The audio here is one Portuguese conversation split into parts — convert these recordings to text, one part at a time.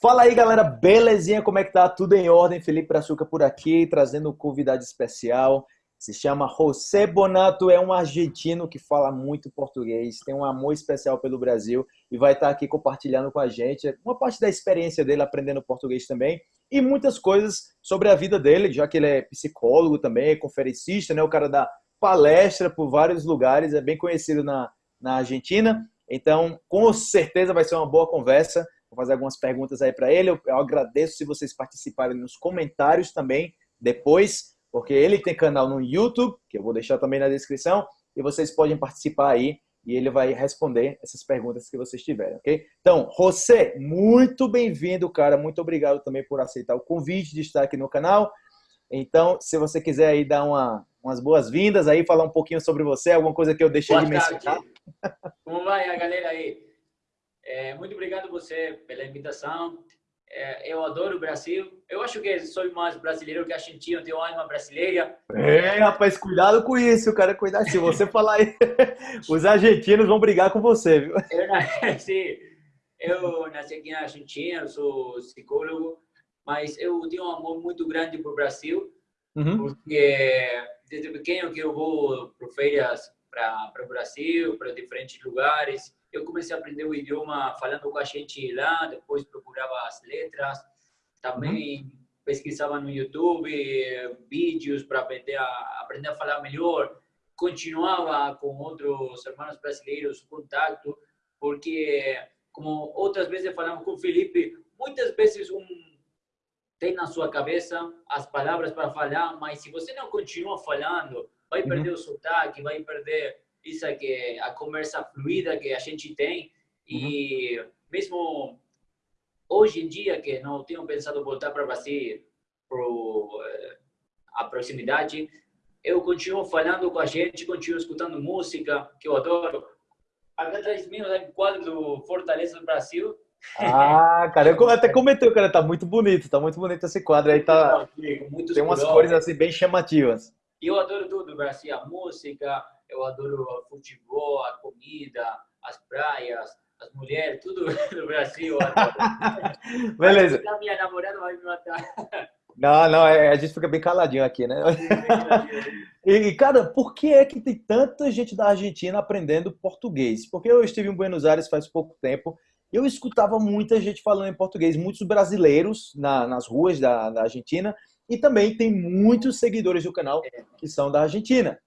Fala aí, galera, belezinha? Como é que tá? Tudo em ordem? Felipe Brazuca por aqui, trazendo um convidado especial. Se chama José Bonato, é um argentino que fala muito português, tem um amor especial pelo Brasil e vai estar aqui compartilhando com a gente uma parte da experiência dele aprendendo português também e muitas coisas sobre a vida dele, já que ele é psicólogo também, é conferencista, né? O cara dá palestra por vários lugares, é bem conhecido na, na Argentina. Então, com certeza vai ser uma boa conversa. Vou fazer algumas perguntas aí para ele. Eu, eu agradeço se vocês participarem nos comentários também depois, porque ele tem canal no YouTube, que eu vou deixar também na descrição, e vocês podem participar aí e ele vai responder essas perguntas que vocês tiverem, ok? Então, José, muito bem-vindo, cara. Muito obrigado também por aceitar o convite de estar aqui no canal. Então, se você quiser aí dar uma, umas boas-vindas aí, falar um pouquinho sobre você, alguma coisa que eu deixei Boa de mencionar. Como vai a galera aí? É, muito obrigado você pela invitação. É, eu adoro o Brasil. Eu acho que sou mais brasileiro que argentino, tenho alma brasileira. É, rapaz, cuidado com isso, cara. Cuidado. Se você falar aí, os argentinos vão brigar com você, viu? Eu nasci, eu nasci aqui na Argentina, sou psicólogo, mas eu tenho um amor muito grande por Brasil, uhum. porque desde pequeno que eu vou para feiras para o Brasil, para diferentes lugares eu comecei a aprender o idioma falando com a gente lá, depois procurava as letras, também uhum. pesquisava no YouTube vídeos para aprender a, aprender a falar melhor, continuava com outros irmãos brasileiros contato, porque, como outras vezes falamos com o Felipe, muitas vezes um tem na sua cabeça as palavras para falar, mas se você não continua falando, vai perder uhum. o sotaque, vai perder isso é que a conversa fluida que a gente tem e uhum. mesmo hoje em dia que não tenho pensado voltar para o Brasil por eh, a proximidade, eu continuo falando com a gente, continuo escutando música que eu adoro. Aqui atrás de mim um quadro do Fortaleza do Brasil. Ah, cara, eu até comentei, cara, tá muito bonito, tá muito bonito esse quadro aí, tá. Tem umas cores assim bem chamativas. Eu adoro tudo, Brasil, a música, eu adoro o futebol, a comida, as praias, as mulheres, tudo no Brasil. Beleza. A minha namorada vai me matar. Não, não, é, a gente fica bem caladinho aqui, né? E, cara, por que é que tem tanta gente da Argentina aprendendo português? Porque eu estive em Buenos Aires faz pouco tempo e eu escutava muita gente falando em português, muitos brasileiros na, nas ruas da, da Argentina e também tem muitos seguidores do canal que são da Argentina.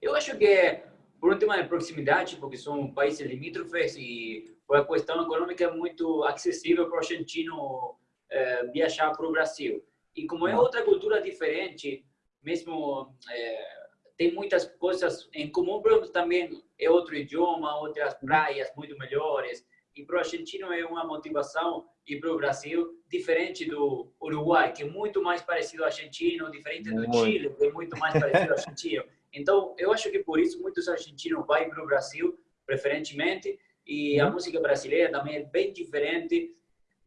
Eu acho que por um tema de proximidade, porque são países limítrofes e por a questão econômica é muito acessível para o argentino é, viajar para o Brasil. E como é outra cultura diferente, mesmo é, tem muitas coisas em comum, mas também é outro idioma, outras praias muito melhores. E para o argentino é uma motivação ir para o Brasil diferente do Uruguai, que é muito mais parecido ao argentino, diferente do Chile, que é muito mais parecido ao argentino. Então, eu acho que por isso muitos argentinos vão para o Brasil, preferentemente, e a uhum. música brasileira também é bem diferente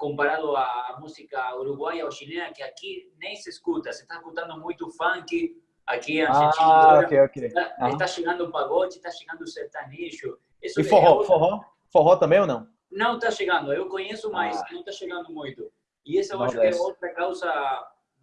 comparado à música uruguaia ou chilena, que aqui nem se escuta. Você está escutando muito funk aqui em Argentina. Ah, ok, ok. Está, está chegando o pagode, está chegando o sertanejo. Isso e forró, é forró? Forró também ou não? Não está chegando. Eu conheço, mas ah. não está chegando muito. E essa eu acho que é outra causa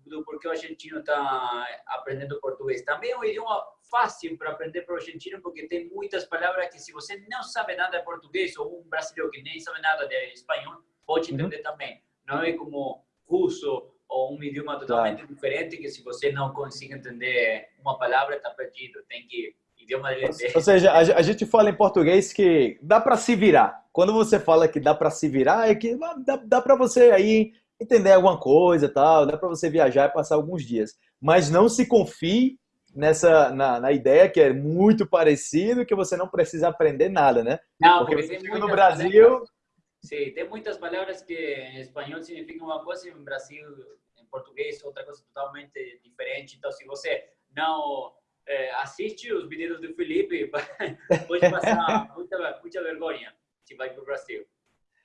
do porquê o argentino está aprendendo português. Também é um idioma fácil para aprender para o argentino, porque tem muitas palavras que se você não sabe nada de português, ou um brasileiro que nem sabe nada de espanhol, pode uhum. entender uhum. também. Não é como russo ou um idioma totalmente claro. diferente, que se você não consegue entender uma palavra, está perdido. Tem que idioma de... Ou seja, a gente fala em português que dá para se virar. Quando você fala que dá para se virar, é que dá, dá para você aí entender alguma coisa, tal, dá para você viajar e passar alguns dias. Mas não se confie nessa na, na, ideia que é muito parecido, que você não precisa aprender nada, né? Não, porque, porque você no Brasil... Palavras, sim, tem muitas palavras que em espanhol significam uma coisa e em Brasil, em português, outra coisa totalmente diferente. Então, se você não é, assiste os vídeos do Felipe, pode passar muita, muita vergonha se vai para o Brasil.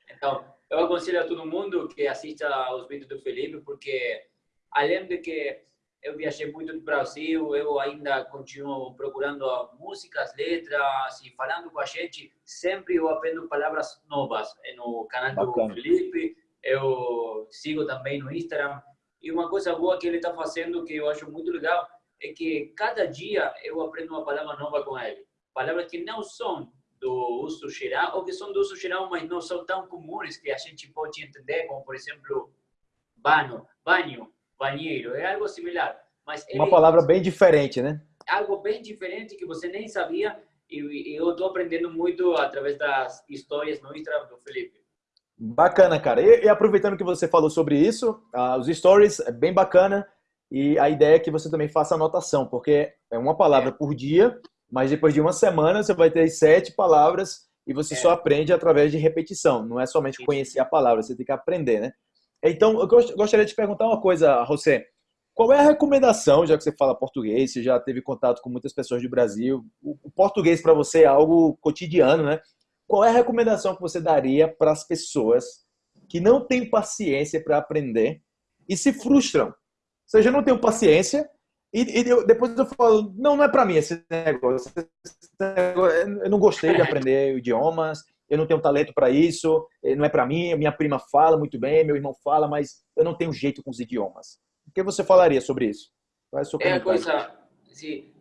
Então, eu aconselho a todo mundo que assista os vídeos do Felipe, porque além de que eu viajei muito no Brasil, eu ainda continuo procurando músicas, letras e falando com a gente. Sempre eu aprendo palavras novas no canal do Bacana. Felipe. Eu sigo também no Instagram. E uma coisa boa que ele está fazendo, que eu acho muito legal, é que cada dia eu aprendo uma palavra nova com ele. Palavras que não são do uso geral, ou que são do uso geral, mas não são tão comuns que a gente pode entender, como, por exemplo, banho, banho, banheiro, é algo similar. Mas Uma palavra bem diferente, né? Algo bem diferente que você nem sabia e, eu estou aprendendo muito através das histórias no Instagram do Felipe. Bacana, cara. E, e aproveitando que você falou sobre isso, uh, os stories é bem bacana e a ideia é que você também faça anotação, porque é uma palavra é. por dia, mas depois de uma semana você vai ter sete palavras e você é. só aprende através de repetição. Não é somente conhecer a palavra, você tem que aprender, né? Então, eu gostaria de te perguntar uma coisa, José. Qual é a recomendação, já que você fala português, você já teve contato com muitas pessoas do Brasil, o português para você é algo cotidiano, né? Qual é a recomendação que você daria para as pessoas que não têm paciência para aprender e se frustram? Ou seja, não tenho paciência e, e eu, depois eu falo, não, não é para mim esse negócio. Eu não gostei de aprender idiomas, eu não tenho talento para isso, não é para mim, minha prima fala muito bem, meu irmão fala, mas eu não tenho jeito com os idiomas. O que você falaria sobre isso? Qual é, é a coisa, sim,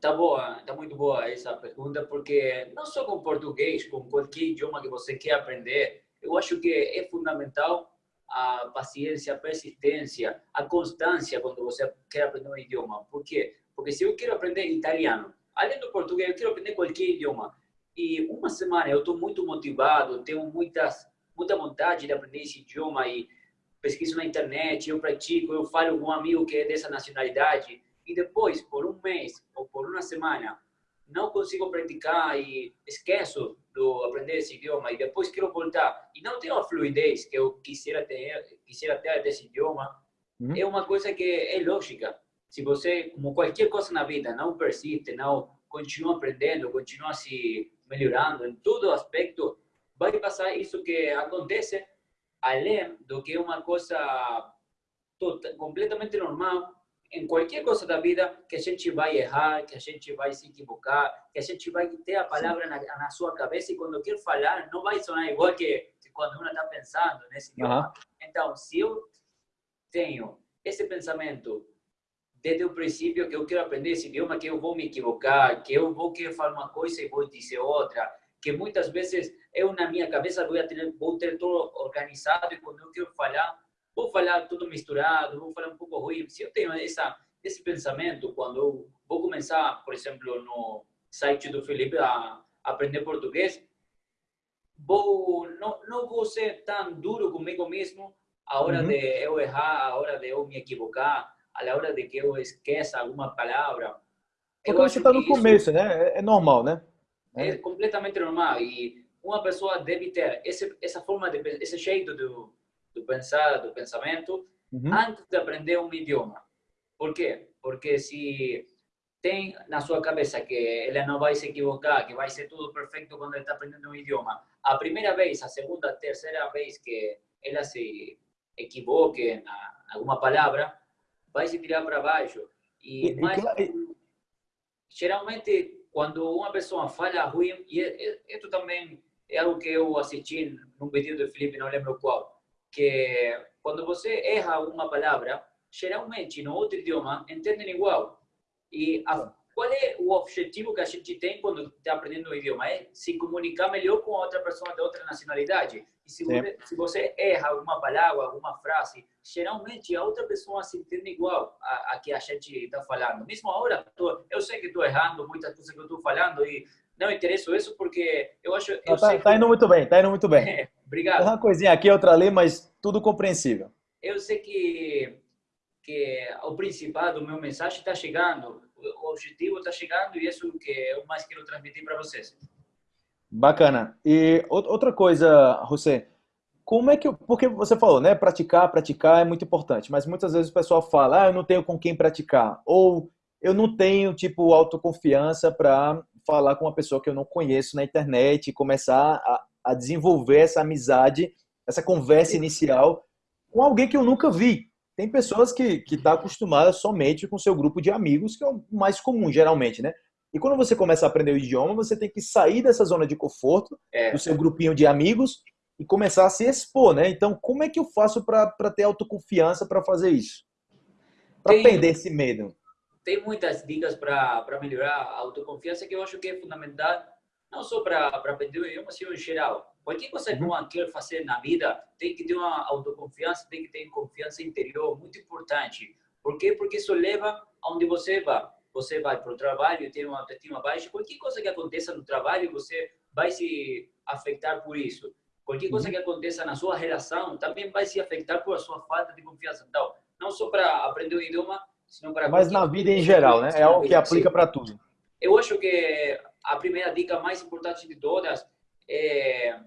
tá boa, tá muito boa essa pergunta, porque não só com português, com qualquer idioma que você quer aprender, eu acho que é fundamental a paciência, a persistência, a constância quando você quer aprender um idioma. Por quê? Porque se eu quero aprender italiano, além do português, eu quero aprender qualquer idioma. E uma semana eu estou muito motivado, tenho muitas, muita vontade de aprender esse idioma e pesquiso na internet, eu pratico, eu falo com um amigo que é dessa nacionalidade e depois, por um mês ou por uma semana, não consigo praticar e esqueço do aprender esse idioma e depois quero voltar e não tenho a fluidez que eu quisiera ter, quisiera ter desse idioma, uhum. é uma coisa que é lógica. Se você, como qualquer coisa na vida, não persiste, não continua aprendendo, continua se melhorando em todo aspecto, vai passar isso que acontece além do que uma coisa total, completamente normal em qualquer coisa da vida que a gente vai errar, que a gente vai se equivocar, que a gente vai ter a palavra na, na sua cabeça e quando quer falar não vai sonar igual que, que quando uma está pensando nesse idioma. Então, se eu tenho esse pensamento desde o princípio que eu quero aprender esse idioma, que eu vou me equivocar, que eu vou querer falar uma coisa e vou dizer outra, que muitas vezes eu na minha cabeça vou ter, vou ter tudo organizado e quando eu quero falar, vou falar tudo misturado, vou falar um pouco ruim. Se eu tenho essa, esse pensamento, quando eu vou começar, por exemplo, no site do Felipe a aprender português, vou, não, não vou ser tão duro comigo mesmo a hora uhum. de eu errar, a hora de eu me equivocar, a hora de que eu esqueça alguma palavra. Porque você está no começo, né? É, normal, né? É. é completamente normal e uma pessoa deve ter esse, essa forma de esse jeito do, do pensar, do pensamento uhum. antes de aprender um idioma. Por quê? Porque se tem na sua cabeça que ele não vai se equivocar, que vai ser tudo perfeito quando ele está aprendendo um idioma, a primeira vez, a segunda, a terceira vez que ela se equivoque na alguma palavra, vai se tirar para baixo. E, e mais, e... geralmente, quando uma pessoa fala ruim, e isso também é algo que eu assisti num vídeo do Felipe, não lembro qual, que quando você erra alguma palavra, geralmente no outro idioma entendem igual. E a, qual é o objetivo que a gente tem quando está aprendendo um idioma? É se comunicar melhor com outra pessoa de outra nacionalidade. E se você, se você, erra alguma palavra, alguma frase, geralmente a outra pessoa se entende igual a, a que a gente está falando. Mesmo agora, tô, eu sei que estou errando muitas coisas que eu estou falando e não interessa isso porque eu acho... Eu tá, tá indo muito bem, tá indo muito bem. É, obrigado. Uma coisinha aqui, outra ali, mas tudo compreensível. Eu sei que, que o principal do meu mensagem está chegando o objetivo está chegando e isso que eu mais quero transmitir para vocês. Bacana. E outra coisa, José, como é que, porque você falou, né, praticar, praticar é muito importante, mas muitas vezes o pessoal fala, ah, eu não tenho com quem praticar, ou eu não tenho, tipo, autoconfiança para falar com uma pessoa que eu não conheço na internet e começar a, a desenvolver essa amizade, essa conversa inicial com alguém que eu nunca vi. Tem pessoas que que tá acostumada somente com seu grupo de amigos, que é o mais comum geralmente, né? E quando você começa a aprender o idioma, você tem que sair dessa zona de conforto, é. do seu grupinho de amigos, e começar a se expor, né? Então, como é que eu faço para ter autoconfiança para fazer isso? Para perder esse medo? Tem muitas dicas para melhorar a autoconfiança que eu acho que é fundamental, não só para aprender o idioma, mas em geral. Qualquer coisa que uma quer fazer na vida, tem que ter uma autoconfiança, tem que ter confiança interior, muito importante. Por quê? Porque isso leva aonde você vai. Você vai para o trabalho, tem uma autoestima baixa, qualquer coisa que aconteça no trabalho, você vai se afetar por isso. Qualquer coisa uhum. que aconteça na sua relação também vai se afetar por a sua falta de confiança. Então, não só para aprender o idioma, senão para... Mas na vida em geral, né? É algo que aplica para tudo. Eu acho que a primeira dica mais importante de todas é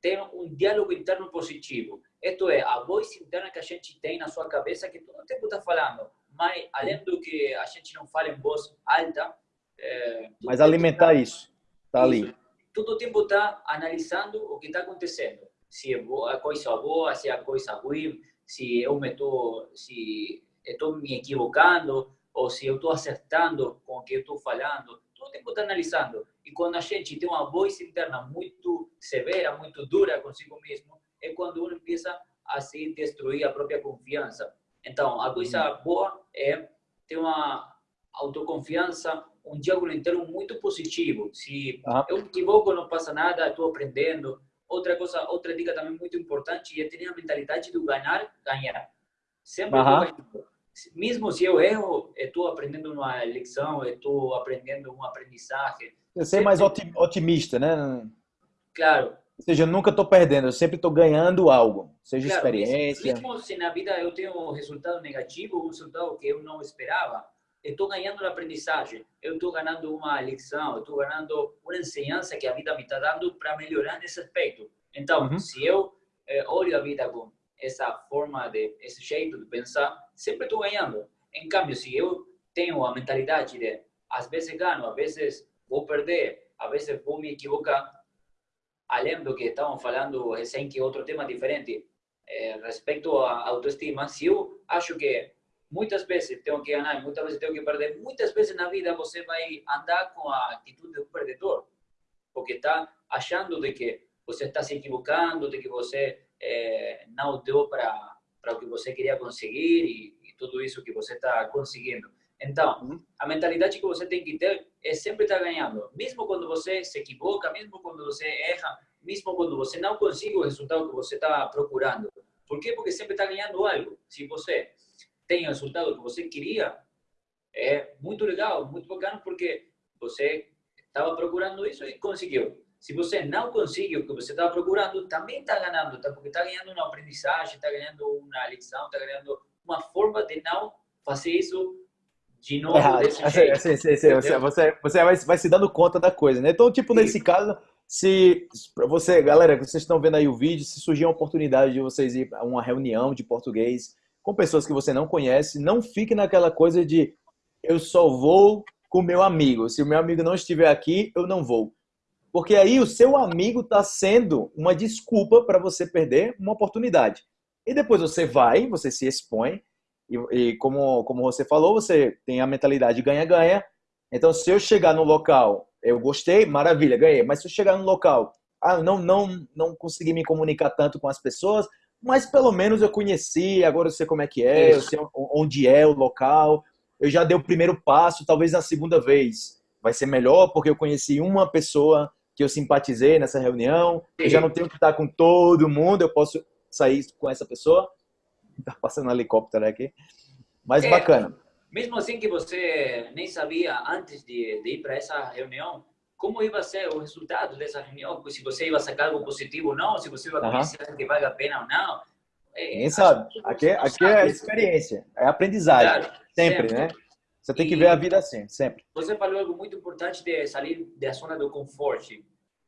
ter um diálogo interno positivo. Isto é, a voz interna que a gente tem na sua cabeça, que todo tempo está falando, mas além do que a gente não fala em voz alta... É, mas alimentar tá, isso, está ali. Todo o tempo está analisando o que está acontecendo. Se é boa, a coisa boa, se é a coisa ruim, se eu me estou se estou me equivocando ou se eu estou acertando com o que eu estou falando. Todo o tempo está analisando. E quando a gente tem uma voz interna muito severa, muito dura consigo mesmo, é quando uno empieza a se destruir a própria confiança. Então, a coisa boa é ter uma autoconfiança, um diálogo interno muito positivo. Se uhum. eu me equivoco, não passa nada, estou aprendendo. Outra coisa, outra dica também muito importante é ter a mentalidade de ganhar, ganhar. Sempre uhum. Mesmo se eu erro, estou aprendendo uma lição, estou aprendendo uma aprendizagem. Você é mais otimista, né? Claro. Ou seja, eu nunca estou perdendo, eu sempre estou ganhando algo, seja claro, experiência. Mesmo se na vida eu tenho um resultado negativo, um resultado que eu não esperava, estou ganhando uma aprendizagem, eu estou ganhando uma lição, eu estou ganhando uma ensinança que a vida me está dando para melhorar nesse aspecto. Então, uhum. se eu eh, olho a vida com essa forma de, esse jeito de pensar, sempre estou ganhando. Em cambio, se eu tenho a mentalidade de às vezes ganho, às vezes vou perder, às vezes vou me equivocar, além do que estamos falando recém, que outro tema diferente, é, respeito à autoestima, se eu acho que muitas vezes tenho que ganhar, muitas vezes tenho que perder, muitas vezes na vida você vai andar com a atitude do perdedor, porque está achando de que você está se equivocando, de que você é, não deu para para o que você queria conseguir e, e tudo isso que você está conseguindo. Então, uhum. a mentalidade que você tem que ter é sempre estar ganhando. Mesmo quando você se equivoca, mesmo quando você erra, mesmo quando você não consegue o resultado que você está procurando. Por quê? Porque sempre está ganhando algo. Se você tem o resultado que você queria, é muito legal, muito bacana, porque você estava procurando isso e conseguiu. Se você não conseguiu o que você estava procurando, também está ganhando, tá? porque está ganhando uma aprendizagem, está ganhando uma lição, está ganhando uma forma de não fazer isso de novo desse jeito. Sim, sim, sim. Você, você, você vai, vai se dando conta da coisa, né? Então, tipo, nesse caso, se para você, galera, vocês estão vendo aí o vídeo, se surgir a oportunidade de vocês ir a uma reunião de português com pessoas que você não conhece, não fique naquela coisa de eu só vou com meu amigo. Se o meu amigo não estiver aqui, eu não vou. Porque aí o seu amigo está sendo uma desculpa para você perder uma oportunidade. E depois você vai, você se expõe, e, e, como, como você falou, você tem a mentalidade ganha-ganha. Então, se eu chegar no local, eu gostei, maravilha, ganhei. Mas se eu chegar no local, ah, não, não, não consegui me comunicar tanto com as pessoas, mas pelo menos eu conheci, agora eu sei como é que é, eu sei onde é o local, eu já dei o primeiro passo, talvez na segunda vez vai ser melhor, porque eu conheci uma pessoa que eu simpatizei nessa reunião, eu já não tenho que estar com todo mundo, eu posso sair com essa pessoa. Tá passando um helicóptero aqui. Mas é, bacana. Mesmo assim que você nem sabia antes de, de ir para essa reunião, como ia ser o resultado dessa reunião, se você ia sacar algo positivo ou não, se você ia conhecer uhum. que vale a pena ou não. É, Ninguém sabe. Aqui, aqui é experiência, é aprendizagem. Claro, sempre, sempre, né? Você tem que ver a vida assim, sempre. Você falou algo muito importante de sair da zona do conforto,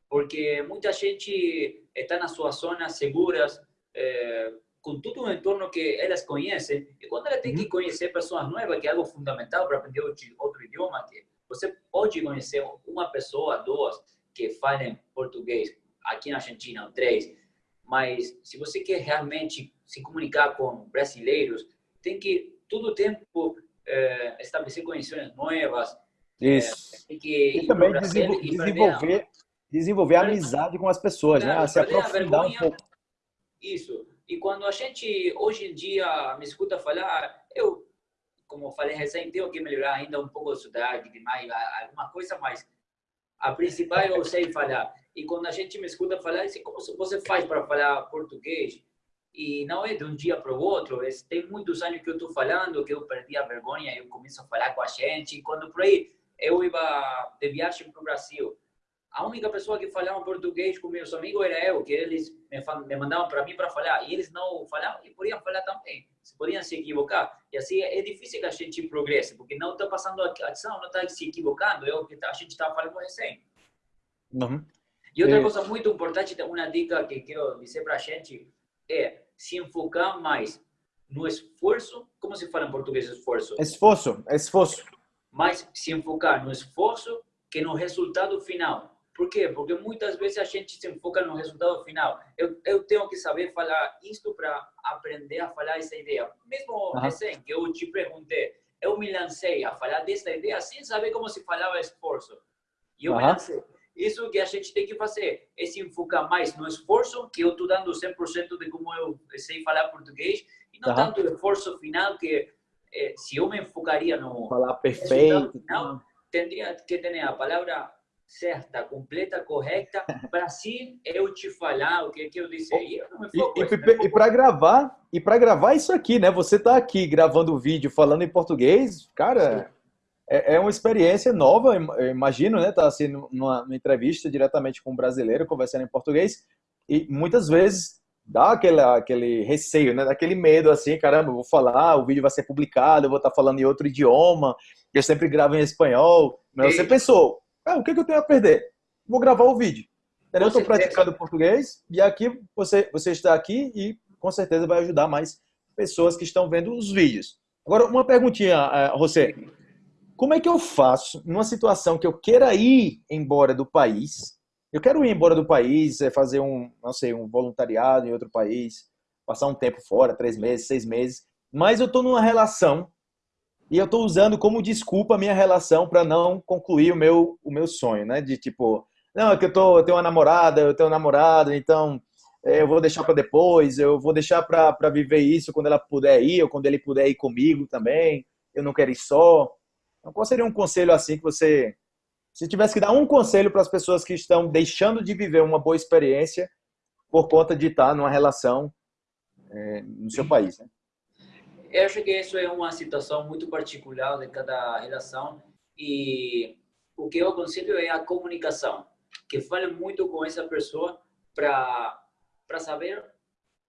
porque muita gente está nas suas zonas seguras, é, com todo o entorno que elas conhecem, e quando ela tem que conhecer pessoas novas, que é algo fundamental para aprender outro idioma, que você pode conhecer uma pessoa, duas, que falem português, aqui na Argentina, três, mas se você quer realmente se comunicar com brasileiros, tem que todo o tempo é, estabelecer conexões novas. Isso. É, tem que e também desenvolver, desenvolver amizade com as pessoas, claro, né? Se aprofundar um pouco. Isso. E quando a gente, hoje em dia, me escuta falar, eu, como falei recém, tenho que melhorar ainda um pouco o sotaque, demais, alguma coisa, mas a principal eu sei falar. E quando a gente me escuta falar, assim, como você faz para falar português? E não é de um dia para o outro, tem muitos anos que eu estou falando, que eu perdi a vergonha, eu começo a falar com a gente, e quando por aí eu ia de viagem para o Brasil, a única pessoa que falava português com meus amigos era eu, que eles me, mandavam para mim para falar, e eles não falavam e podiam falar também, se podiam se equivocar. E assim é difícil que a gente progresse, porque não está passando a ação, não está se equivocando, é o que a gente estava falando recém. Uhum. E outra é... coisa muito importante, uma dica que quero dizer para a gente, é se enfocar mais no esforço, como se fala em português esforço? Esforço, esforço. Mas se enfocar no esforço que no resultado final. Por quê? Porque muitas vezes a gente se enfoca no resultado final. Eu, eu tenho que saber falar isto para aprender a falar essa ideia. Mesmo uhum. recém que eu te perguntei, eu me lancei a falar dessa ideia sem saber como se falava esforço. E eu uhum. me lancei. Isso que a gente tem que fazer é se enfocar mais no esforço, que eu estou dando 100% de como eu sei falar português, e não tanto o esforço final, que eh, se eu me enfocaria no falar perfeito, final, teria que ter a palavra certa, completa, correta, para assim eu te falar o que, que eu disse aí. E, e, e para gravar, e para gravar isso aqui, né? Você está aqui gravando o vídeo falando em português, cara, é, é, uma experiência nova, eu imagino, né? Tá assim numa, numa entrevista diretamente com um brasileiro conversando em português e muitas vezes dá aquele, aquele receio, né? Daquele medo assim, caramba, eu vou falar, o vídeo vai ser publicado, eu vou estar falando em outro idioma, eu sempre gravo em espanhol. Mas você pensou, ah, o que, que eu tenho a perder? Vou gravar o vídeo. Eu estou praticando português e aqui você, você está aqui e com certeza vai ajudar mais pessoas que estão vendo os vídeos. Agora, uma perguntinha, você. Como é que eu faço numa situação que eu queira ir embora do país? Eu quero ir embora do país, é, fazer um, não sei, um voluntariado em outro país, passar um tempo fora, três meses, seis meses, mas eu estou numa relação e eu estou usando como desculpa a minha relação para não concluir o meu, o meu sonho, né? De tipo, não, é que eu, tô, eu tenho uma namorada, eu tenho um namorado, então é, eu vou deixar para depois, eu vou deixar para viver isso quando ela puder ir, ou quando ele puder ir comigo também, eu não quero ir só. Então, qual seria um conselho assim que você, se tivesse que dar um conselho para as pessoas que estão deixando de viver uma boa experiência por conta de estar numa relação é, no seu país, né? Eu acho que isso é uma situação muito particular de cada relação e o que eu aconselho é a comunicação, que fale muito com essa pessoa para para saber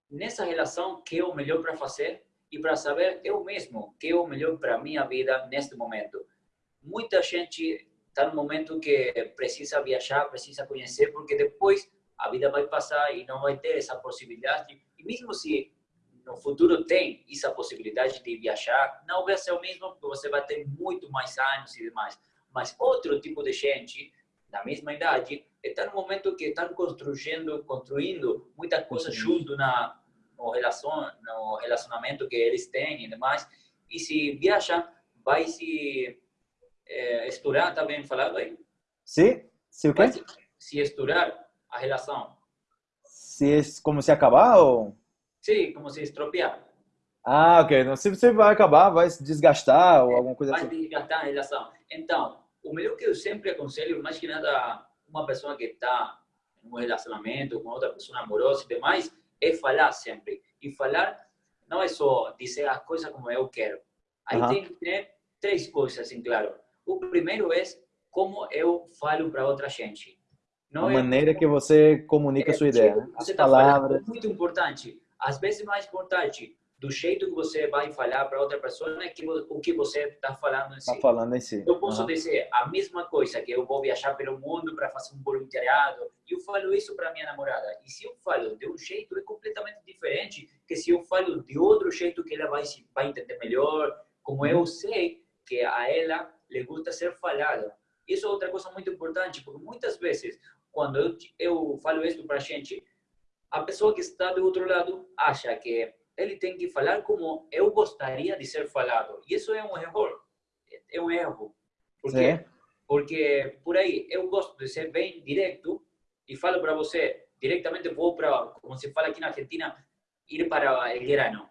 nessa relação que é o melhor para fazer e para saber eu mesmo que é o melhor para minha vida neste momento. Muita gente está no momento que precisa viajar, precisa conhecer, porque depois a vida vai passar e não vai ter essa possibilidade. E mesmo se no futuro tem essa possibilidade de viajar, não vai ser o mesmo, porque você vai ter muito mais anos e demais. Mas outro tipo de gente, da mesma idade, está no momento que estão construindo, construindo muita coisa junto na no, relacion, no relacionamento que eles têm e demais. E se viaja, vai se é, estourar, está bem falado aí? Sim, se o quê? Se, se estourar a relação. Se, como se acabar ou... Sim, como se estropiar. Ah, ok. Então, se você vai acabar, vai se desgastar ou alguma coisa vai assim. Vai desgastar a relação. Então, o melhor que eu sempre aconselho, mais que nada, uma pessoa que está em um relacionamento com outra pessoa amorosa e demais, é falar sempre. E falar não é só dizer as coisas como eu quero. Aí uh -huh. tem que ter três coisas em claro. O primeiro é como eu falo para outra gente. Não a é maneira como... que você comunica é, a sua ideia. Né? As tá palavras. muito importante às vezes mais importante do jeito que você vai falar para outra pessoa é que o que você está falando em si. Tá falando em si. Eu posso uhum. dizer a mesma coisa que eu vou viajar pelo mundo para fazer um voluntariado. Eu falo isso para minha namorada. E se eu falo de um jeito é completamente diferente que se eu falo de outro jeito que ela vai vai entender melhor, como eu sei que a ela le gusta ser falado. Isso é outra coisa muito importante, porque muitas vezes quando eu, eu falo isso para a gente, a pessoa que está do outro lado acha que ele tem que falar como eu gostaria de ser falado. E isso é um erro. É um erro. Por quê? Porque por aí eu gosto de ser bem direto e falo para você, diretamente vou para, como se fala aqui na Argentina, ir para el grano.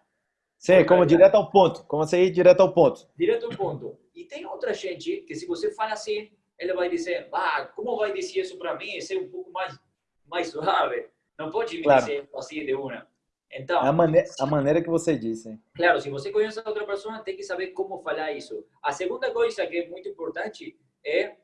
Sim, como direto ao ponto, como você ir direto ao ponto. Direto ao ponto. E tem outra gente que se você fala assim, ele vai dizer, ah, como vai dizer isso para mim? Ser um pouco mais, mais suave. Não pode me claro. dizer assim de uma. Então, a, maneira, a maneira que você disse. Claro, se você conhece a outra pessoa, tem que saber como falar isso. A segunda coisa que é muito importante é,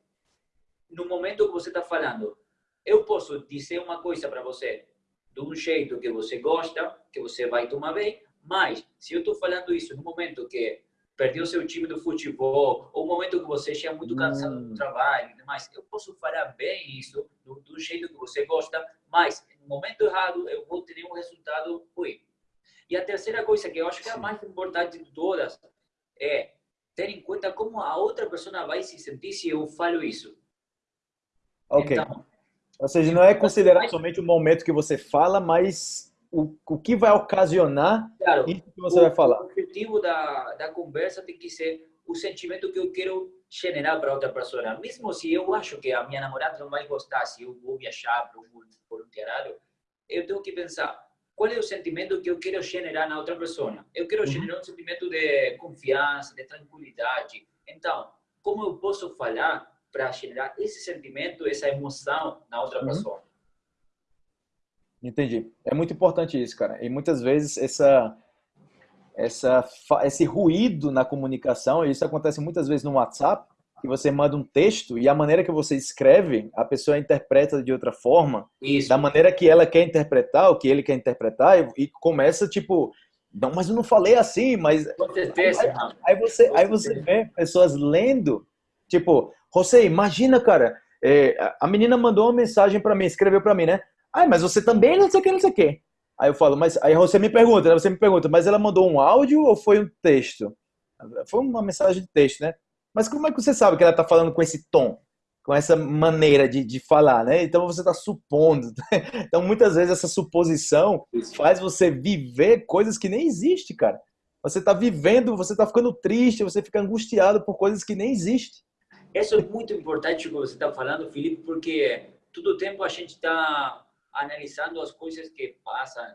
no momento que você está falando, eu posso dizer uma coisa para você de um jeito que você gosta, que você vai tomar bem, mas se eu estou falando isso no momento que perdeu seu time do futebol, ou um momento que você é muito cansado hum. do trabalho, mas eu posso falar bem isso do, do, jeito que você gosta, mas no momento errado eu vou ter um resultado ruim. E a terceira coisa que eu acho que é a mais importante de todas é ter em conta como a outra pessoa vai se sentir se eu falo isso. Ok. Então, Ou seja, não é considerar somente o momento que você fala, mas o, o que vai ocasionar claro, isso que você o, vai falar. O objetivo da, da conversa tem que ser o sentimento que eu quero generar para outra pessoa. Mesmo se eu acho que a minha namorada não vai gostar, se eu vou viajar para um voluntariado, eu tenho que pensar qual é o sentimento que eu quero generar na outra pessoa. Eu quero uhum. generar um sentimento de confiança, de tranquilidade. Então, como eu posso falar para generar esse sentimento, essa emoção na outra uhum. pessoa? Entendi. É muito importante isso, cara. E muitas vezes essa, essa, esse ruído na comunicação, isso acontece muitas vezes no WhatsApp, que você manda um texto e a maneira que você escreve, a pessoa interpreta de outra forma, isso. da maneira que ela quer interpretar, o que ele quer interpretar, e, começa tipo, não, mas eu não falei assim, mas certeza, aí, aí, você, aí você vê pessoas lendo, tipo, você imagina, cara, é, a menina mandou uma mensagem para mim, escreveu para mim, né? Ah, mas você também não sei o que, não sei o que. Aí eu falo, mas aí você me pergunta, né? você me pergunta, mas ela mandou um áudio ou foi um texto? Foi uma mensagem de texto, né? Mas como é que você sabe que ela está falando com esse tom, com essa maneira de, de falar, né? Então você está supondo. Então muitas vezes essa suposição faz você viver coisas que nem existem, cara. Você está vivendo, você está ficando triste, você fica angustiado por coisas que nem existem. Isso é muito importante o que você está falando, Felipe, porque todo o tempo a gente está analisando as coisas que passam,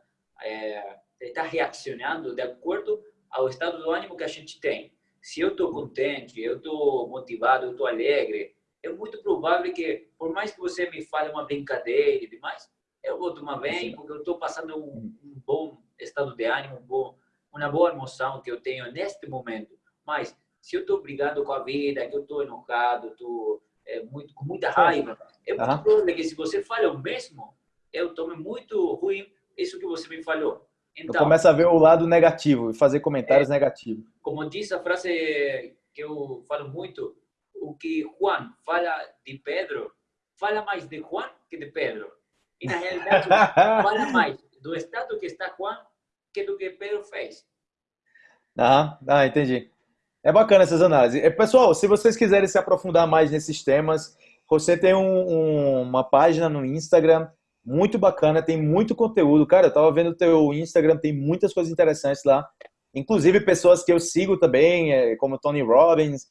é, está reaccionando de acordo ao estado do ânimo que a gente tem. Se eu estou contente, eu estou motivado, eu estou alegre, é muito provável que, por mais que você me fale uma brincadeira e demais, eu vou tomar bem, porque eu estou passando um, um, bom estado de ânimo, um bom, uma boa emoção que eu tenho neste momento. Mas se eu estou brigando com a vida, que eu estou enojado, estou é, muito, com muita raiva, é muito uhum. provável que se você fala o mesmo, eu tomo muito ruim isso que você me falou. Então, começa a ver o lado negativo e fazer comentários é, negativos. Como diz a frase que eu falo muito, o que Juan fala de Pedro, fala mais de Juan que de Pedro. E na realidade, fala mais do estado que está Juan que do que Pedro fez. Ah, ah entendi. É bacana essas análises. Pessoal, se vocês quiserem se aprofundar mais nesses temas, você tem um, um, uma página no Instagram muito bacana, tem muito conteúdo. Cara, eu tava vendo o teu Instagram, tem muitas coisas interessantes lá. Inclusive pessoas que eu sigo também, é, como Tony Robbins,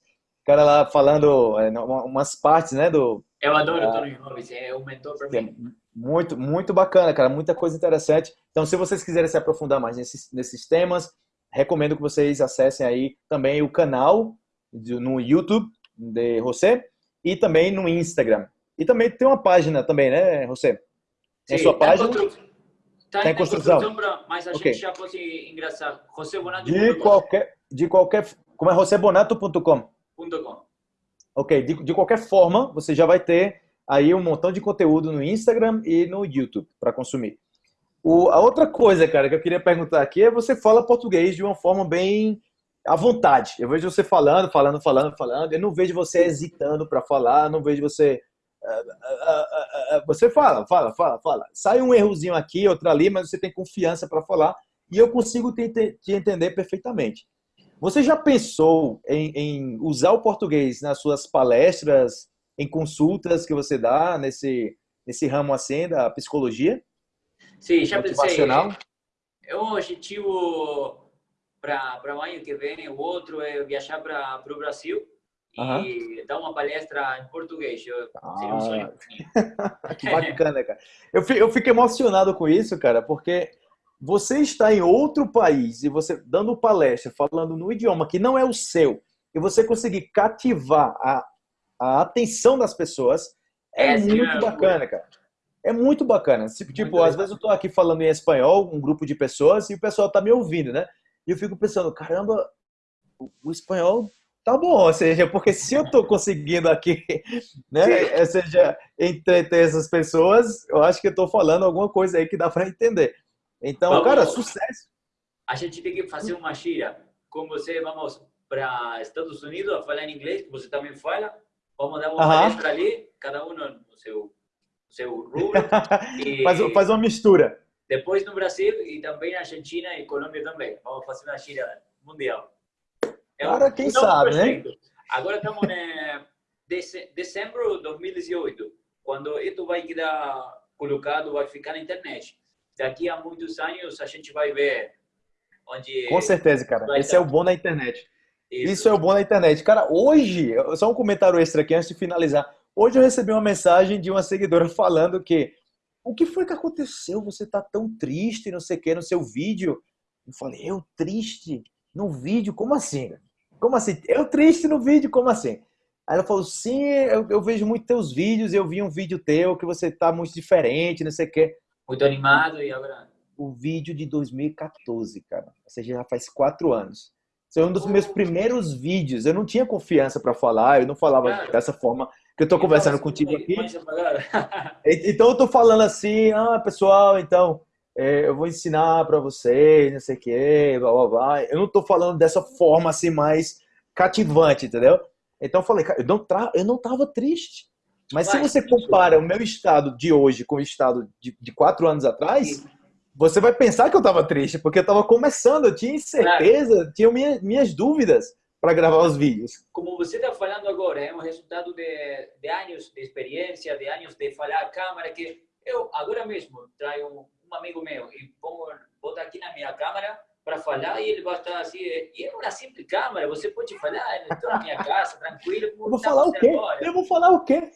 cara lá falando é, umas partes, né, do... Eu adoro o Tony Robbins, é um mentor para é mim. Muito, muito bacana, cara, muita coisa interessante. Então, se vocês quiserem se aprofundar mais nesses, nesses temas, recomendo que vocês acessem aí também o canal no YouTube de você e também no Instagram. E também tem uma página também, né, José? Tem sua tá página? Está em, construção, construção mas a okay. gente já pode ingressar. José Bonato. De qualquer, de qualquer, como é josebonato.com? Ok, de, de qualquer forma, você já vai ter aí um montão de conteúdo no Instagram e no YouTube para consumir. O, a outra coisa, cara, que eu queria perguntar aqui é você fala português de uma forma bem à vontade. Eu vejo você falando, falando, falando, falando. Eu não vejo você hesitando para falar, não vejo você você fala, fala, fala, fala. Sai um errozinho aqui, outro ali, mas você tem confiança para falar e eu consigo te, te, entender perfeitamente. Você já pensou em, em, usar o português nas suas palestras, em consultas que você dá nesse, nesse ramo assim da psicologia? Sim, já pensei. É um objetivo para o ano que vem, o outro é viajar para o Brasil e dar uma palestra em português. Eu, ah, seria um sonho. que bacana, cara. Eu fico, eu fico emocionado com isso, cara, porque você está em outro país e você dando palestra, falando no idioma que não é o seu, e você conseguir cativar a, a atenção das pessoas, é, é muito bacana, cara. É muito bacana. Tipo, muito às vezes eu estou aqui falando em espanhol, um grupo de pessoas, e o pessoal está me ouvindo, né? E eu fico pensando, caramba, o espanhol tá bom, ou seja, porque se eu estou conseguindo aqui, né, ou seja, entreter essas pessoas, eu acho que eu estou falando alguma coisa aí que dá para entender. Então, vamos, cara, sucesso. A gente tem que fazer uma gira com você, vamos para Estados Unidos a falar em inglês, que você também fala, vamos dar uma uh -huh. palestra ali, cada um no seu, no seu rubro. e... faz, faz uma mistura. Depois no Brasil e também na Argentina e Colômbia também. Vamos fazer uma gira mundial. Cara, quem sabe, né? Agora estamos em dezembro de 2018, quando isso vai quedar colocado, vai ficar na internet. Daqui a muitos anos a gente vai ver onde... Com certeza, cara. Esse é o bom da internet. Isso. Isso é o bom da internet. Cara, hoje, só um comentário extra aqui antes de finalizar. Hoje eu recebi uma mensagem de uma seguidora falando que o que foi que aconteceu? Você tá tão triste, não sei o que, no seu vídeo. Eu falei, eu triste? No vídeo? Como assim? Como assim? Eu triste no vídeo? Como assim? Aí ela falou, sim, eu, eu vejo muito teus vídeos, eu vi um vídeo teu que você tá muito diferente, não sei o que. Muito animado e agora... O vídeo de 2014, cara. Ou seja, já faz quatro anos. Esse é um dos meus primeiros vídeos. Eu não tinha confiança para falar, eu não falava cara, dessa forma que eu tô conversando contigo aqui. então eu tô falando assim, ah, pessoal, então é, eu vou ensinar para vocês, não sei o quê, blá, blá, blá. Eu não tô falando dessa forma assim mais cativante, entendeu? Então eu falei, cara, eu não, tra... eu não tava triste. Mas se você compara o meu estado de hoje com o estado de, de quatro anos atrás, você vai pensar que eu tava triste, porque eu tava começando, eu tinha incerteza, tinha minha, minhas dúvidas para gravar os vídeos. Como você está falando agora, é um resultado de, de anos de experiência, de anos de falar a câmera, que eu agora mesmo trago um amigo meu e pongo, boto aqui na minha câmera para falar e ele vai estar assim, e é uma simples câmera, você pode falar, estou na minha casa, tranquilo. Eu vou falar o quê? Agora. Eu vou falar o quê?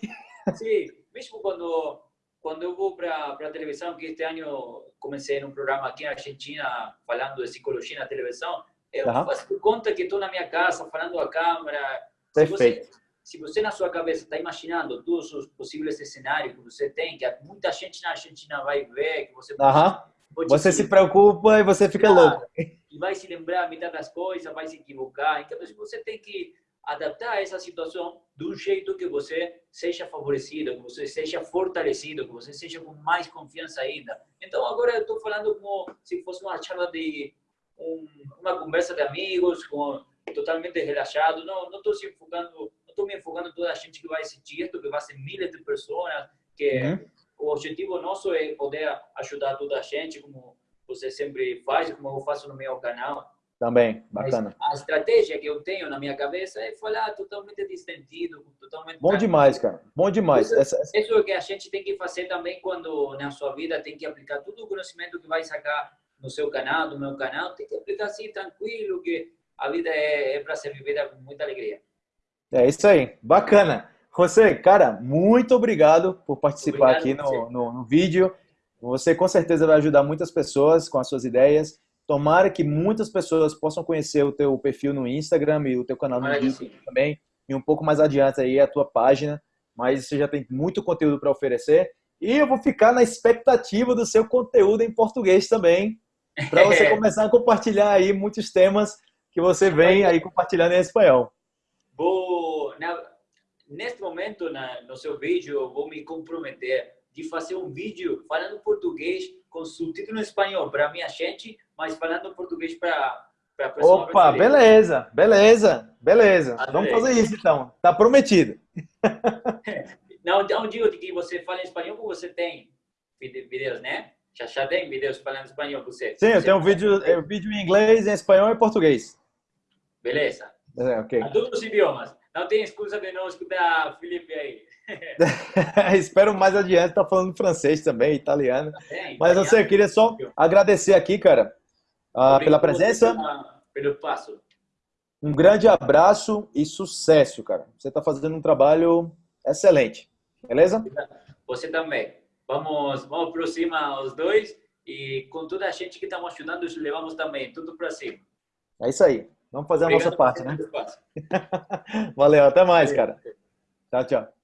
Sim, mesmo quando quando eu vou para a televisão, que este ano comecei num programa aqui na Argentina falando de psicologia na televisão, eu uhum. faço conta que estou na minha casa falando a câmera. Perfeito. Se você, se você na sua cabeça está imaginando todos os possíveis cenários que você tem, que muita gente na Argentina vai ver, que você uhum. pode, você se preocupa e você fica claro, louco. E vai se lembrar a metade das coisas, vai se equivocar. Então você tem que adaptar essa situação de um jeito que você seja favorecido, que você seja fortalecido, que você seja com mais confiança ainda. Então agora eu estou falando como se fosse uma charla de um, uma conversa de amigos, com, totalmente relaxado. Não, não estou se enfocando, estou me enfocando toda a gente que vai assistir isto, que vai ser milhares de pessoas, que uhum. o objetivo nosso é poder ajudar toda a gente, como você sempre faz, como eu faço no meu canal. Também, bacana. Mas a estratégia que eu tenho na minha cabeça é falar totalmente distendido, totalmente... Bom demais, cara. Bom demais. Isso, essa, essa... isso é o que a gente tem que fazer também quando na sua vida tem que aplicar todo o conhecimento que vai sacar no seu canal, no meu canal, tem que aplicar assim, tranquilo, que a vida é, é para ser vivida com muita alegria. É isso aí, bacana. José, cara, muito obrigado por participar obrigado aqui no, no, no, vídeo. Você com certeza vai ajudar muitas pessoas com as suas ideias. Tomara que muitas pessoas possam conhecer o teu perfil no Instagram e o teu canal no YouTube também. E um pouco mais adiante aí a tua página. Mas você já tem muito conteúdo para oferecer. E eu vou ficar na expectativa do seu conteúdo em português também, para você começar a compartilhar aí muitos temas que você vem aí compartilhando em espanhol. Vou, na, neste momento, na, no seu vídeo, vou me comprometer de fazer um vídeo falando português com subtítulo em espanhol para minha gente, mas falando português para para Opa, beleza, beleza, beleza. Adorei. Vamos fazer isso então. Tá prometido. Não, não digo que você fala espanhol, porque você tem vídeos, né? Já, já tem vídeos falando espanhol você? Sim, eu tenho um vídeo, é, vídeo em inglês, em espanhol e português. Beleza. É, okay. Todos os idiomas. Não tem excusa de não escutar Felipe aí. Espero mais adiante estar tá falando francês também, italiano. É, Mas você eu queria só agradecer aqui, cara, uh, pela presença. Pelo passo. Um grande abraço e sucesso, cara. Você está fazendo um trabalho excelente. Beleza? Você também. Vamos, vamos para cima os dois e com toda a gente que estamos ajudando, levamos também tudo para cima. É isso aí. Vamos fazer a Obrigado nossa parte, né? Valeu, até mais, cara. Tchau, tchau.